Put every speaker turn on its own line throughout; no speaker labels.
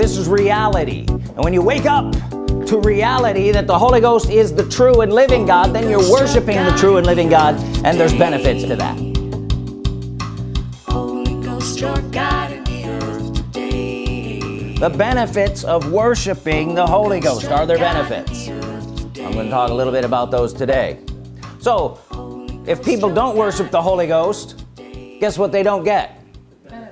this is reality. And when you wake up to reality that the Holy Ghost is the true and living God then you're worshiping the true and living God and there's benefits to that. The benefits of worshiping the Holy Ghost are there benefits. I'm going to talk a little bit about those today. So if people don't worship the Holy Ghost guess what they don't get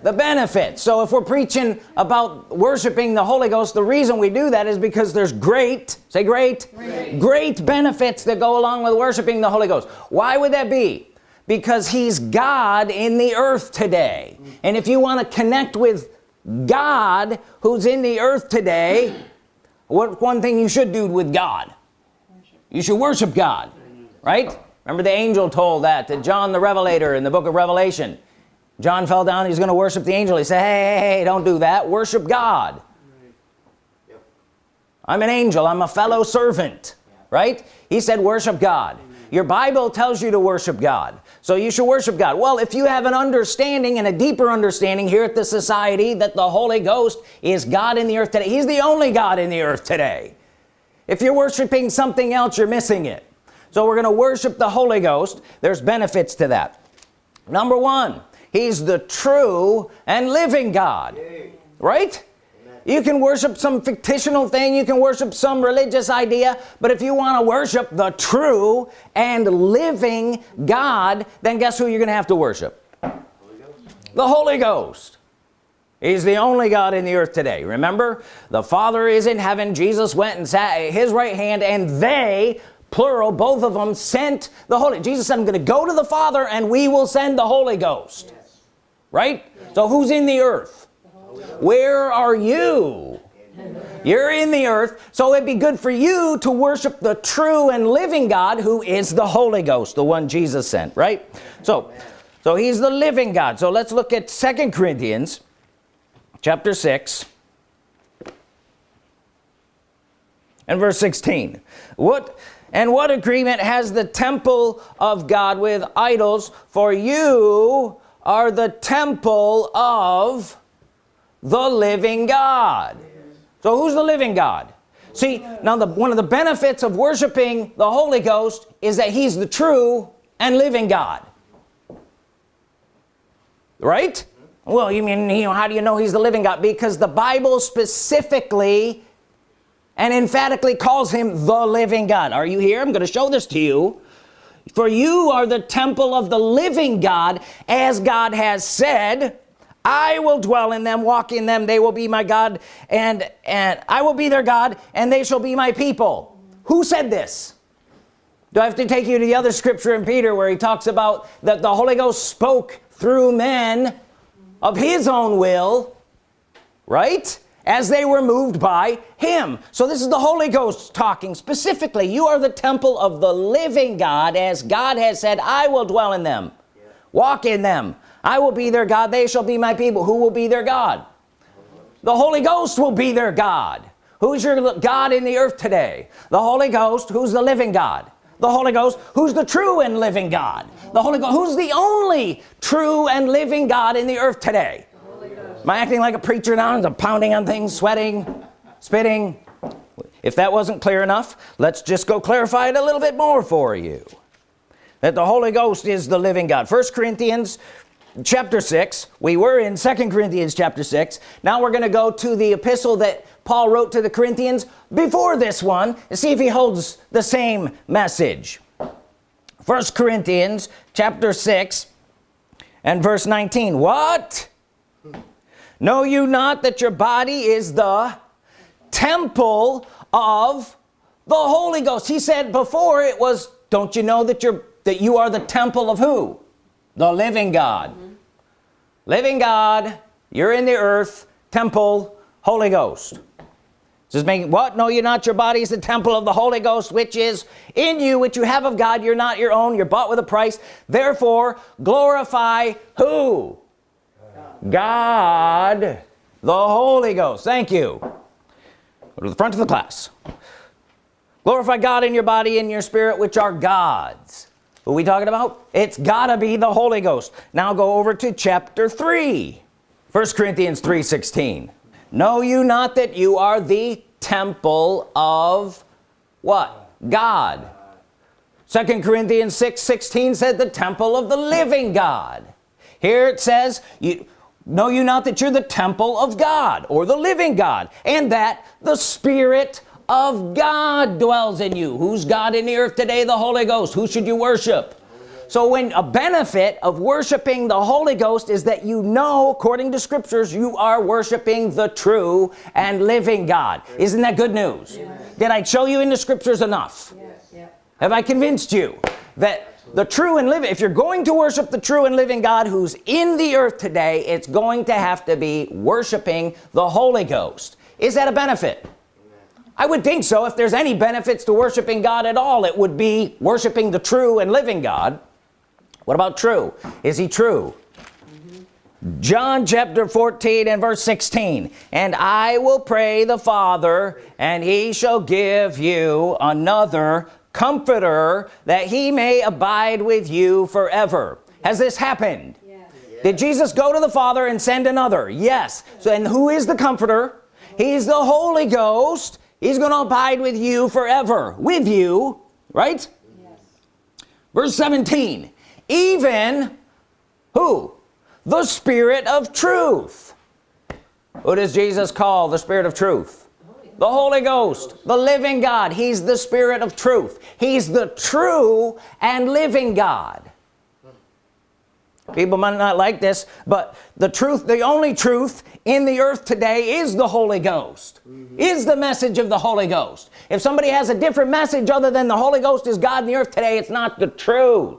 the benefits so if we're preaching about worshiping the Holy Ghost the reason we do that is because there's great say great great, great benefits that go along with worshiping the Holy Ghost. Why would that be? Because he's God in the earth today. And if you want to connect with God who's in the earth today what one thing you should do with God. You should worship God right? Remember the angel told that to John the Revelator in the book of Revelation John fell down he's gonna worship the angel. He said hey, hey, hey don't do that. Worship God. Yep. I'm an angel. I'm a fellow servant yeah. right? He said worship God. Amen. your Bible tells you to worship God. So you should worship God. Well if you have an understanding and a deeper understanding here at the society that the Holy Ghost is God in the earth today he's the only God in the earth today. If you're worshiping something else you're missing it. So we're gonna worship the Holy Ghost. There's benefits to that. Number one he's the true and living God. Right? You can worship some fictional thing you can worship some religious idea but if you want to worship the true and living God then guess who you're gonna have to worship? The Holy Ghost. He's the only God in the earth today remember? The Father is in heaven Jesus went and sat at his right hand and they plural both of them sent the Holy Jesus said I'm gonna go to the Father and we will send the Holy Ghost. yes. Right? So who's in the earth? Where are you? You're in the earth so it'd be good for you to worship the true and living God who is the Holy Ghost the one Jesus sent right? So so he's the living God. So let's look at second Corinthians chapter 6 and verse 16 what and what agreement has the temple of God with idols for you are the temple of the living God. So who's the living God? See now the one of the benefits of worshiping the Holy Ghost is that he's the true and living God. Right? Well you mean you know how do you know he's the living God? Because the Bible specifically and emphatically calls him the living God. Are you here? I'm gonna show this to you for you are the temple of the living God as God has said I will dwell in them walk in them they will be my God and and I will be their God and they shall be my people. Who said this? Do I have to take you to the other scripture in Peter where he talks about that the Holy Ghost spoke through men of his own will right as they were moved by him. So this is the Holy Ghost talking specifically. You are the temple of the living God. As God has said I will dwell in them walk in them. I will be their God. They shall be my people. Who will be their God? The Holy Ghost will be their God. Who's your God in the earth today? The Holy Ghost who's the living God? The Holy Ghost who's the true and living God? The Holy Ghost who's the only true and living God in the earth today am I acting like a preacher now? I'm pounding on things sweating spitting. If that wasn't clear enough let's just go clarify it a little bit more for you. That the Holy Ghost is the living God. First Corinthians chapter 6 we were in second Corinthians chapter 6 now we're gonna go to the epistle that Paul wrote to the Corinthians before this one and see if he holds the same message. First Corinthians chapter 6 and verse 19 what know you not that your body is the temple of the Holy Ghost? He said before it was don't you know that you're that you are the temple of who? The living God. Mm -hmm. living God you're in the earth temple Holy Ghost. Just making what? No you're not your body is the temple of the Holy Ghost which is in you which you have of God. You're not your own. You're bought with a price. Therefore glorify who God, the Holy Ghost. Thank you. Go to the front of the class. Glorify God in your body and your spirit which are God's. What are we talking about? It's gotta be the Holy Ghost. Now go over to chapter 3 1 Corinthians 3 16 know you not that you are the temple of what? God. Second Corinthians 6 16 said the temple of the living God. Here it says you know you not that you're the temple of God or the living God and that the Spirit of God dwells in you? Who's God in the earth today? The Holy Ghost. Who should you worship? So when a benefit of worshiping the Holy Ghost is that you know according to scriptures you are worshiping the true and living God. Isn't that good news? Yes. did I show you in the scriptures enough? Yes. have I convinced you that the true and living if you're going to worship the true and living God who's in the earth today it's going to have to be worshiping the Holy Ghost. Is that a benefit? I would think so. If there's any benefits to worshiping God at all it would be worshiping the true and living God. What about true? Is he true? John chapter 14 and verse 16 and I will pray the Father and he shall give you another comforter that he may abide with you forever. Has this happened? Yes. did Jesus go to the Father and send another? Yes. So and who is the comforter? He's the Holy Ghost. He's gonna abide with you forever. With you right? Yes. verse 17 even who? The Spirit of truth. Who does Jesus call the Spirit of truth the Holy Ghost the living God. He's the Spirit of truth. He's the true and living God. People might not like this but the truth the only truth in the earth today is the Holy Ghost mm -hmm. is the message of the Holy Ghost. If somebody has a different message other than the Holy Ghost is God in the earth today it's not the truth.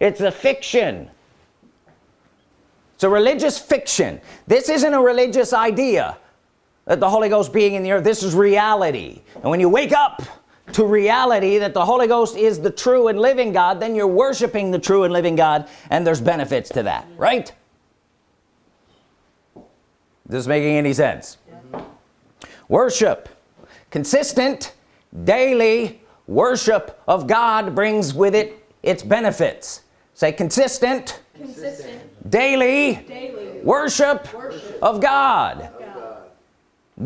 It's a fiction. It's a religious fiction. This isn't a religious idea that the Holy Ghost being in the earth this is reality. And when you wake up to reality that the Holy Ghost is the true and living God then you're worshiping the true and living God and there's benefits to that right? This is making any sense? Mm-hmm. Worship. Consistent daily worship of God brings with it its benefits. Say consistent, consistent. Daily, daily, worship, worship. of God.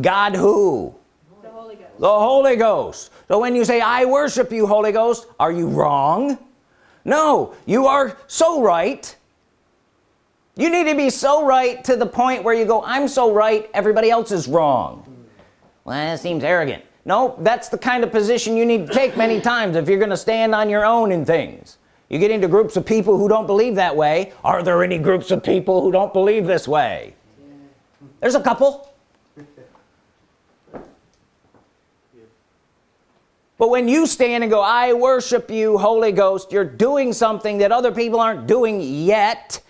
God. Who? The Holy, Ghost, the Holy Ghost so when you say I worship you Holy Ghost are you wrong? No you are so right. You need to be so right to the point where you go I'm so right everybody else is wrong. Well that seems arrogant. No that's the kind of position you need to take many times if you're gonna stand on your own in things. You get into groups of people who don't believe that way. Are there any groups of people who don't believe this way? There's a couple but when you stand and go I worship you Holy Ghost you're doing something that other people aren't doing yet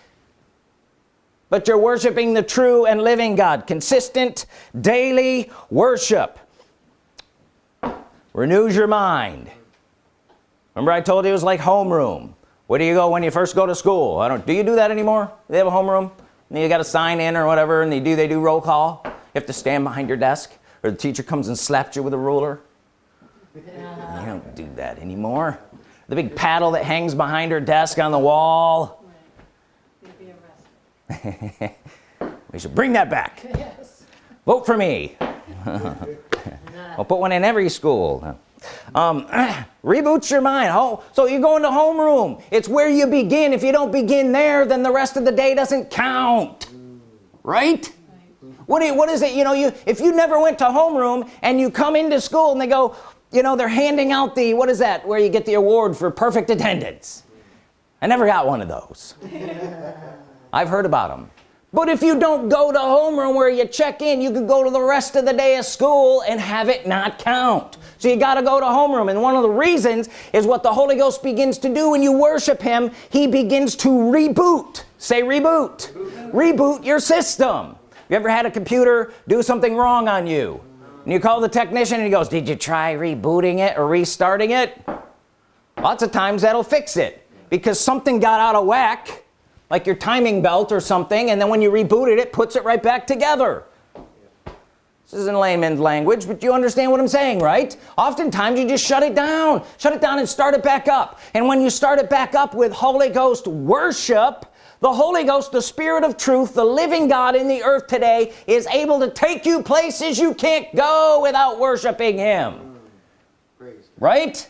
but you're worshiping the true and living God. Consistent daily worship renews your mind. Remember I told you it was like homeroom. Where do you go when you first go to school? I don't do you do that anymore? They have a homeroom and you got to sign in or whatever and they do they do roll call. You have to stand behind your desk or the teacher comes and slaps you with a ruler. You don't do that anymore. The big paddle that hangs behind her desk on the wall. We should bring that back. Yes. vote for me. I'll put one in every school. Um, reboots your mind. Oh so you go into homeroom. It's where you begin. If you don't begin there then the rest of the day doesn't count. Right? What, you, what is it you know you if you never went to homeroom and you come into school and they go you know they're handing out the what is that where you get the award for perfect attendance. I never got one of those. I've heard about them but if you don't go to homeroom where you check in you could go to the rest of the day of school and have it not count. So you got to go to homeroom and one of the reasons is what the Holy Ghost begins to do when you worship him he begins to reboot. Say reboot. Reboot, reboot your system. You ever had a computer do something wrong on you and you call the technician and he goes did you try rebooting it or restarting it? Lots of times that'll fix it because something got out of whack like your timing belt or something and then when you rebooted it it puts it right back together. This is in layman's language but you understand what I'm saying right? Oftentimes you just shut it down. Shut it down and start it back up. And when you start it back up with Holy Ghost worship the Holy Ghost the Spirit of truth the living God in the earth today is able to take you places you can't go without worshiping him. Right?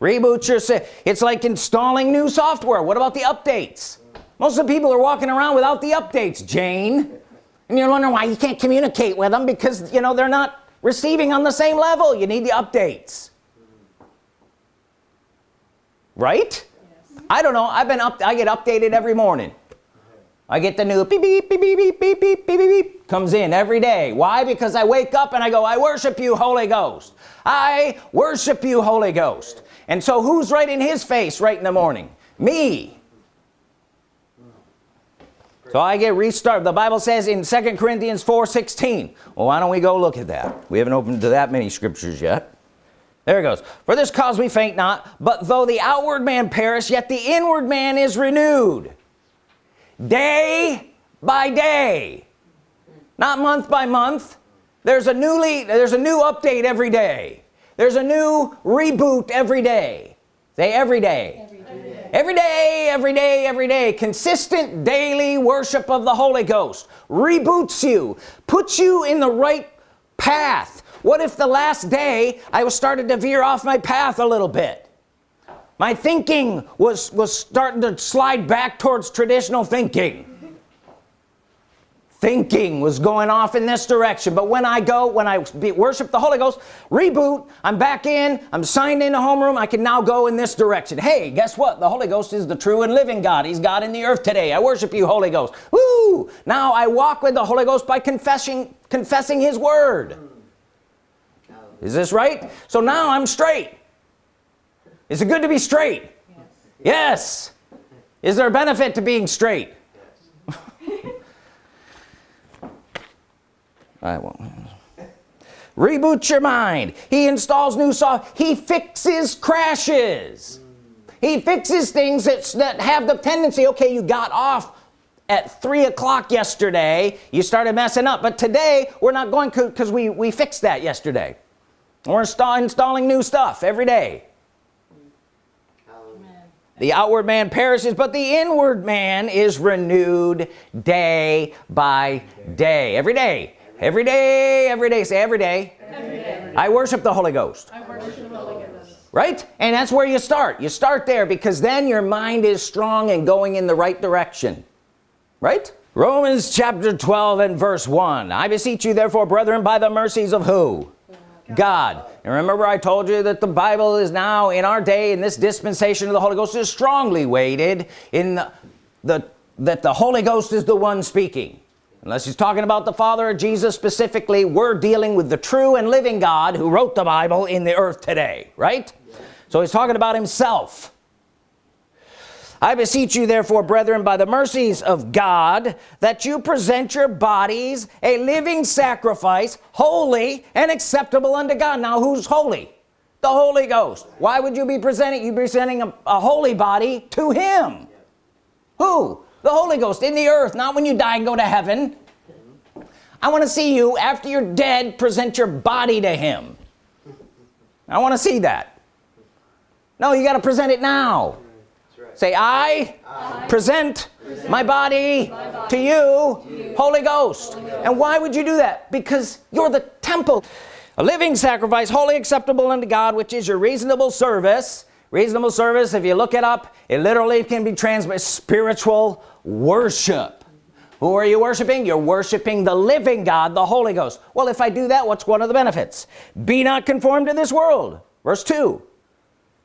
Reboot your it's like installing new software. What about the updates? Most of the people are walking around without the updates Jane. And you're wondering why you can't communicate with them because you know they're not receiving on the same level. You need the updates. Right. I don't know. I've been up I get updated every morning. I get the new beep beep beep beep beep beep beep beep beep comes in every day. Why? Because I wake up and I go I worship you Holy Ghost. I worship you Holy Ghost. And so who's right in his face right in the morning? Me. So I get restarted. The Bible says in second Corinthians 4 16 well why don't we go look at that? We haven't opened to that many scriptures yet there it goes. For this cause we faint not but though the outward man perish yet the inward man is renewed. Day by day. Not month by month. There's a newly there's a new update every day. There's a new reboot every day. Say every day. Every day. Every day every day, every day. consistent daily worship of the Holy Ghost reboots you puts you in the right path what if the last day I was started to veer off my path a little bit? My thinking was was starting to slide back towards traditional thinking. Thinking was going off in this direction. But when I go when I worship the Holy Ghost reboot I'm back in I'm signed in into homeroom I can now go in this direction. Hey guess what? The Holy Ghost is the true and living God. He's God in the earth today. I worship you Holy Ghost. Woo! now I walk with the Holy Ghost by confessing confessing his word is this right? So now I'm straight. Is it good to be straight? Yes, yes. is there a benefit to being straight? Yes. I won't. Reboot your mind. He installs new software he fixes crashes. He fixes things that, that have the tendency okay you got off at three o'clock yesterday. You started messing up but today we're not going because we we fixed that yesterday we're install installing new stuff every day. The outward man perishes but the inward man is renewed day by day. Every day. Every day every day. Say every day, every day. I worship the Holy Ghost. Right? And that's where you start. You start there because then your mind is strong and going in the right direction. Right? Romans chapter 12 and verse 1 I beseech you therefore brethren by the mercies of who God. And remember I told you that the Bible is now in our day in this dispensation of the Holy Ghost is strongly weighted in the, the that the Holy Ghost is the one speaking. Unless he's talking about the Father or Jesus specifically we're dealing with the true and living God who wrote the Bible in the earth today right? So he's talking about himself I beseech you therefore brethren by the mercies of God that you present your bodies a living sacrifice holy and acceptable unto God. Now who's holy? The Holy Ghost. Why would you be presenting you presenting a, a holy body to him? Who? The Holy Ghost in the earth not when you die and go to heaven. I want to see you after you're dead present your body to him. I want to see that. No you got to present it now. Say I, I present, present my, body my body to you, to you. Holy, Ghost. Holy Ghost and why would you do that? Because you're the temple. A living sacrifice holy acceptable unto God which is your reasonable service. Reasonable service if you look it up it literally can be translated spiritual worship. Who are you worshiping? You're worshiping the living God the Holy Ghost. Well if I do that what's one of the benefits? Be not conformed to this world. Verse 2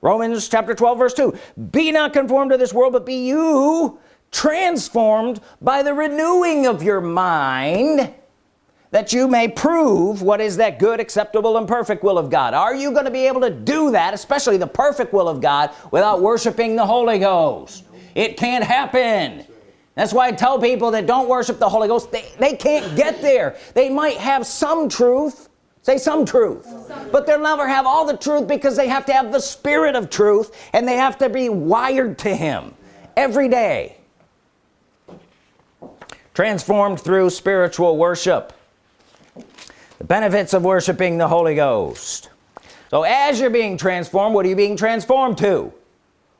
Romans chapter 12 verse 2 be not conformed to this world but be you transformed by the renewing of your mind that you may prove what is that good acceptable and perfect will of God. Are you going to be able to do that especially the perfect will of God without worshiping the Holy Ghost? It can't happen. That's why I tell people that don't worship the Holy Ghost they, they can't get there. They might have some truth say some truth. But they'll never have all the truth because they have to have the spirit of truth and they have to be wired to him every day. Transformed through spiritual worship. The benefits of worshiping the Holy Ghost. So as you're being transformed what are you being transformed to?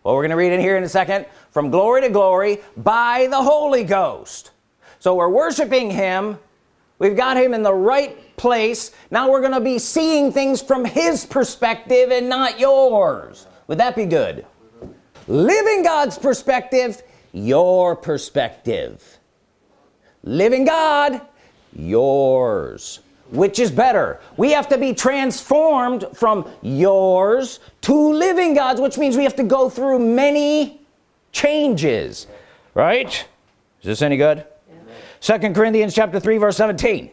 Well we're gonna read it here in a second. From glory to glory by the Holy Ghost. So we're worshiping him. We've got him in the right place. Now we're gonna be seeing things from his perspective and not yours. Would that be good? Living God's perspective your perspective. Living God yours. Which is better? We have to be transformed from yours to living God's which means we have to go through many changes. Right? Is this any good? Second Corinthians chapter 3 verse 17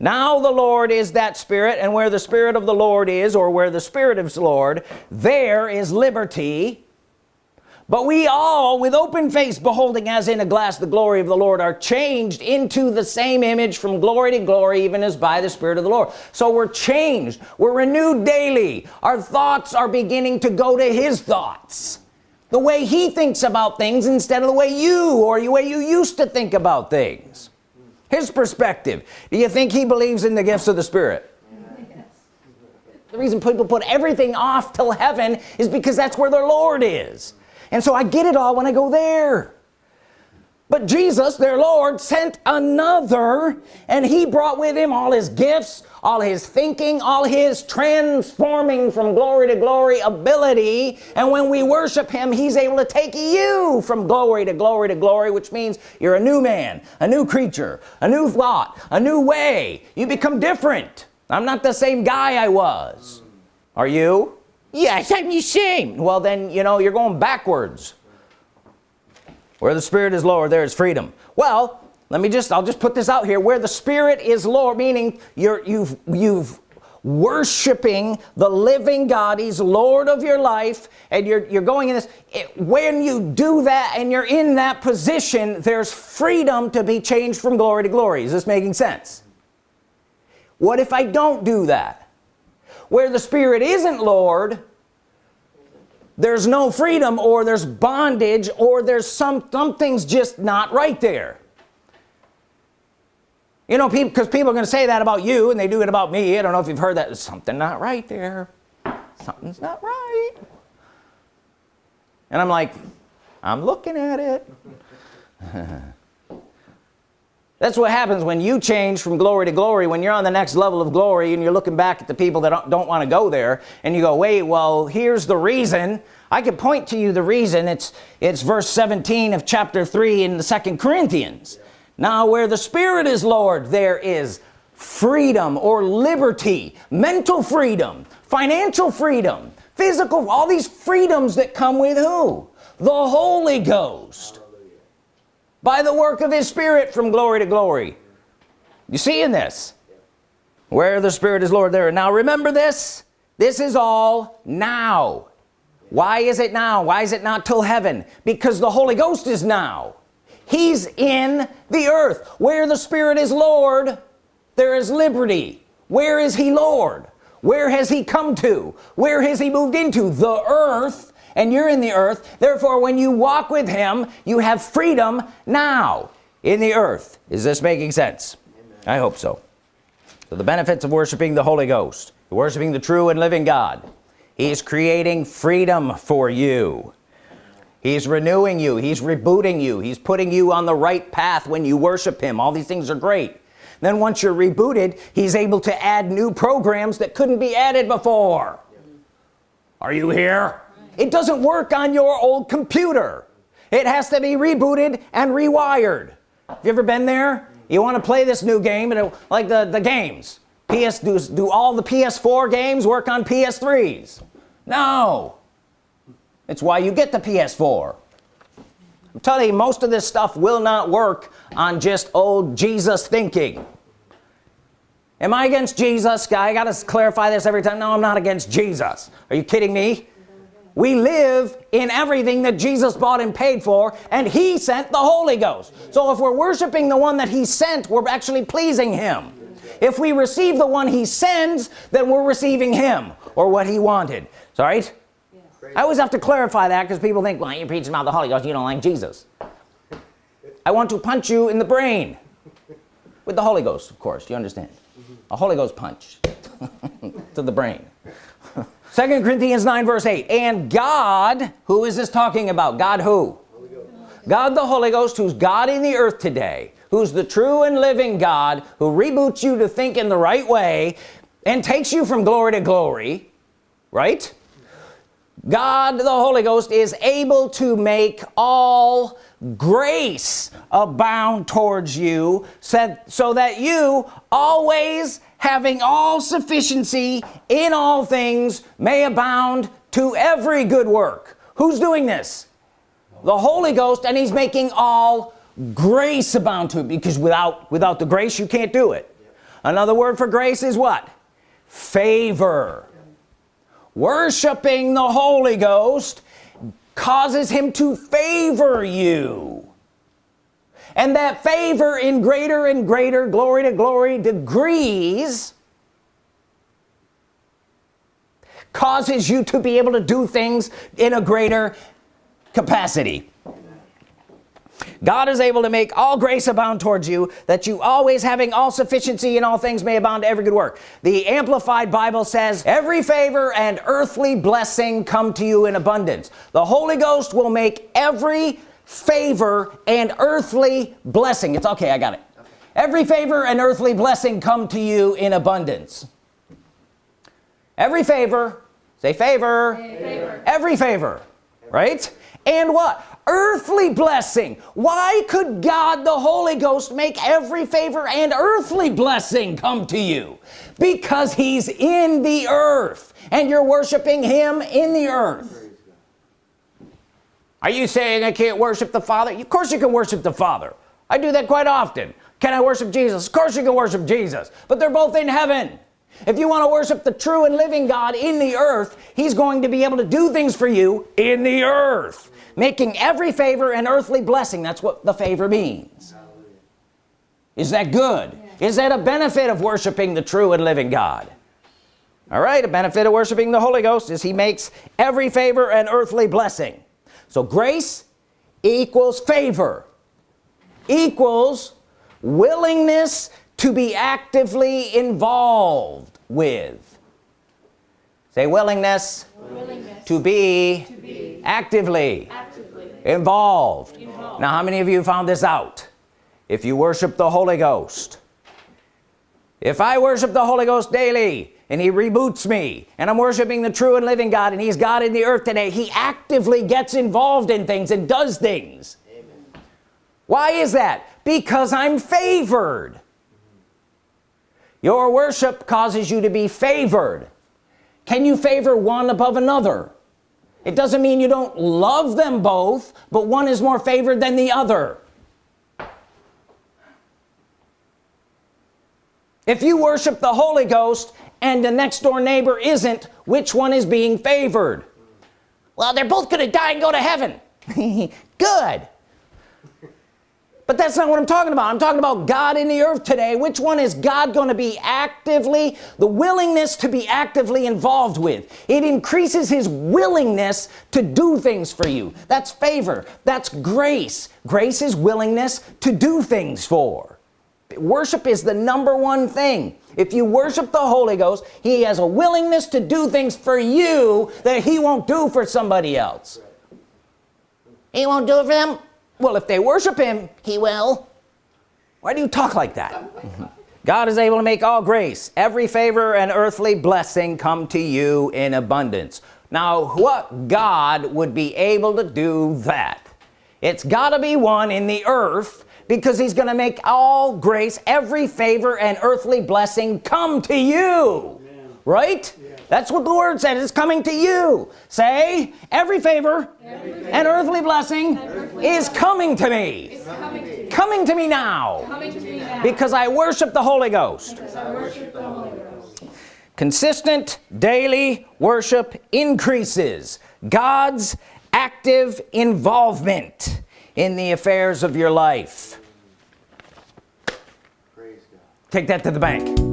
now the Lord is that spirit and where the Spirit of the Lord is or where the Spirit of the Lord there is liberty. But we all with open face beholding as in a glass the glory of the Lord are changed into the same image from glory to glory even as by the Spirit of the Lord. So we're changed. We're renewed daily. Our thoughts are beginning to go to his thoughts. The way he thinks about things instead of the way you or the way you used to think about things his perspective. Do you think he believes in the gifts of the Spirit? Yes. the reason people put everything off till heaven is because that's where their Lord is. And so I get it all when I go there but Jesus their Lord sent another and he brought with him all his gifts all his thinking all his transforming from glory to glory ability. And when we worship him he's able to take you from glory to glory to glory which means you're a new man a new creature a new thought a new way. You become different. I'm not the same guy I was. Are you? Yes I'm the same. Well then you know you're going backwards where the Spirit is Lord there is freedom. Well let me just I'll just put this out here. Where the Spirit is Lord meaning you're you've you've worshiping the living God. He's Lord of your life and you're you're going in this. It, when you do that and you're in that position there's freedom to be changed from glory to glory. Is this making sense? What if I don't do that? Where the Spirit isn't Lord there's no freedom or there's bondage or there's some something's just not right there. You know people because people are gonna say that about you and they do it about me. I don't know if you've heard that. There's something not right there. Something's not right. And I'm like I'm looking at it that's what happens when you change from glory to glory. When you're on the next level of glory and you're looking back at the people that don't, don't want to go there and you go wait well here's the reason. I could point to you the reason. It's it's verse 17 of chapter 3 in the second Corinthians. Now where the Spirit is Lord there is freedom or liberty mental freedom financial freedom physical all these freedoms that come with who? The Holy Ghost by the work of his Spirit from glory to glory. You see in this where the Spirit is Lord there. Now remember this. This is all now. Why is it now? Why is it not till heaven? Because the Holy Ghost is now. He's in the earth. Where the Spirit is Lord there is liberty. Where is he Lord? Where has he come to? Where has he moved into? The earth and you're in the earth. Therefore when you walk with him you have freedom now. In the earth. Is this making sense? Amen. I hope so. So the benefits of worshiping the Holy Ghost worshiping the true and living God he's creating freedom for you. He's renewing you. He's rebooting you. He's putting you on the right path when you worship him. All these things are great. Then once you're rebooted he's able to add new programs that couldn't be added before. Are you here it doesn't work on your old computer. It has to be rebooted and rewired. Have you ever been there? You want to play this new game and it, like the the games. PS do, do all the PS4 games work on PS3s no. It's why you get the PS4 I'm telling you most of this stuff will not work on just old Jesus thinking. Am I against Jesus? Guy I gotta clarify this every time. No I'm not against Jesus. Are you kidding me we live in everything that Jesus bought and paid for and he sent the Holy Ghost. So if we're worshiping the one that he sent we're actually pleasing him. If we receive the one he sends then we're receiving him or what he wanted. All right? I always have to clarify that because people think well you're preaching about the Holy Ghost you don't like Jesus. I want to punch you in the brain. With the Holy Ghost of course you understand? A Holy Ghost punch to the brain second Corinthians 9 verse 8 and God who is this talking about? God who? God the Holy Ghost who's God in the earth today who's the true and living God who reboots you to think in the right way and takes you from glory to glory right? God the Holy Ghost is able to make all grace abound towards you said so that you always having all sufficiency in all things may abound to every good work. Who's doing this? The Holy Ghost and he's making all grace abound to it because without without the grace you can't do it. Another word for grace is what? Favor. Worshiping the Holy Ghost causes him to favor you and that favor in greater and greater glory to glory degrees causes you to be able to do things in a greater capacity. God is able to make all grace abound towards you that you always having all sufficiency in all things may abound to every good work. The Amplified Bible says every favor and earthly blessing come to you in abundance. The Holy Ghost will make every favor and earthly blessing. It's okay I got it. Every favor and earthly blessing come to you in abundance. Every favor say favor, favor. every favor right? And what? Earthly blessing. Why could God the Holy Ghost make every favor and earthly blessing come to you? Because he's in the earth and you're worshiping him in the earth are you saying I can't worship the Father? Of course you can worship the Father. I do that quite often. Can I worship Jesus? Of course you can worship Jesus. But they're both in heaven. If you want to worship the true and living God in the earth he's going to be able to do things for you in the earth. Making every favor an earthly blessing. That's what the favor means. Is that good? Is that a benefit of worshiping the true and living God? All right a benefit of worshiping the Holy Ghost is he makes every favor an earthly blessing so grace equals favor equals willingness to be actively involved with say willingness, willingness. To, be to be actively, actively. Involved. involved now how many of you found this out if you worship the Holy Ghost if I worship the Holy Ghost daily and he reboots me and I'm worshiping the true and living God and he's God in the earth today he actively gets involved in things and does things. Amen. why is that? Because I'm favored. Your worship causes you to be favored. Can you favor one above another? It doesn't mean you don't love them both but one is more favored than the other if you worship the Holy Ghost and the next door neighbor isn't which one is being favored? Well they're both gonna die and go to heaven. Good. But that's not what I'm talking about. I'm talking about God in the earth today. Which one is God going to be actively the willingness to be actively involved with? It increases his willingness to do things for you. That's favor. That's grace. Grace is willingness to do things for worship is the number one thing. If you worship the Holy Ghost he has a willingness to do things for you that he won't do for somebody else. He won't do it for them? Well if they worship him he will. Why do you talk like that? God is able to make all grace. Every favor and earthly blessing come to you in abundance. Now what God would be able to do that? It's gotta be one in the earth because he's gonna make all grace every favor and earthly blessing come to you. Right? Yeah. that's what the word said. It's coming to you. Say every favor, every favor and earthly blessing earthly is coming to me. coming to, coming to me, now. To me now. Because I worship the Holy Ghost, the Holy Ghost. consistent daily worship increases God's active involvement in the affairs of your life. Take that to the bank